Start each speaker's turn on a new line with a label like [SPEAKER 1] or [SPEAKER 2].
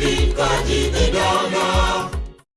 [SPEAKER 1] Ikaji